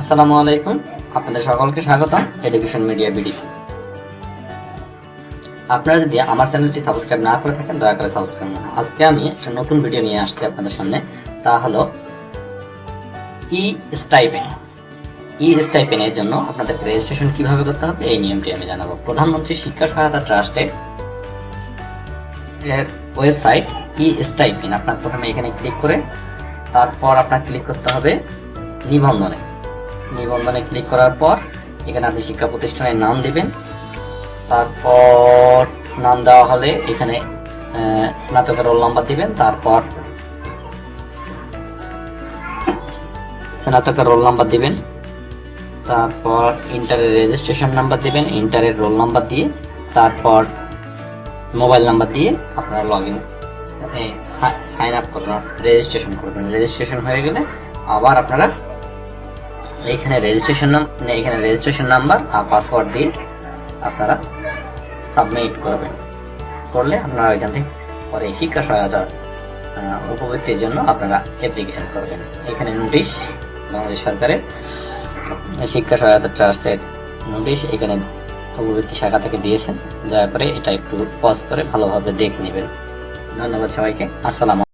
আসসালামু আলাইকুম। আপনাদের সকলকে স্বাগতম এডুকেশন মিডিয়া বিডি আপনারা যদি আমার চ্যানেলটি সাবস্ক্রাইব না করে থাকেন, দয়া করে সাবস্ক্রাইব করুন। আজকে আমি একটা নতুন ভিডিও নিয়ে আসছি আপনাদের সামনে। তা হলো ই স্টাইপেন ই স্টাইপেনের জন্য আপনাদের রেজিস্ট্রেশন কীভাবে করতে হবে, এই নিয়মটি আমি জানাব। প্রধানমন্ত্রী শিক্ষা সহায়তা ট্রাস্টের এর ওয়েবসাইট ই স্টাইপেন আপনার প্রথমে এখানে ক্লিক করে, তারপর আপনার ক্লিক করতে হবে নিবন্ধনে। নিবন্ধনে ক্লিক করার পর, এখানে আপনি শিক্ষা প্রতিষ্ঠানের নাম দেবেন। তারপর নাম দেওয়া হলে এখানে স্নাতকের রোল নাম্বার দিবেন। তারপর স্নাতকের রোল নাম্বার দিবেন। তারপর ইন্টারের রেজিস্ট্রেশন নাম্বার দিবেন ইন্টারের রোল নাম্বার দিয়ে। তারপর মোবাইল নাম্বার দিয়ে আপনারা লগ ইন সাইন আপ করবেন রেজিস্ট্রেশন করবেন। রেজিস্ট্রেশন হয়ে গেলে আবার আপনারা এইখানে রেজিস্ট্রেশন নাম এখানে রেজিস্ট্রেশন নাম্বার আর পাসওয়ার্ড দিয়ে আপনারা সাবমিট করবেন। করলে আপনারা এখান থেকে পরে শিক্ষা সহায়তা উপবৃত্তির জন্য আপনারা অ্যাপ্লিকেশন করবেন। এখানে নোটিশ বাংলাদেশ সরকারের শিক্ষা সহায়তা ট্রাস্টের নোটিশ এখানে উপবৃত্তি শাখা থেকে দিয়েছেন। দয়া করে এটা একটু পজ করে ভালোভাবে দেখে নেবেন। ধন্যবাদ সবাইকে। আসসালাম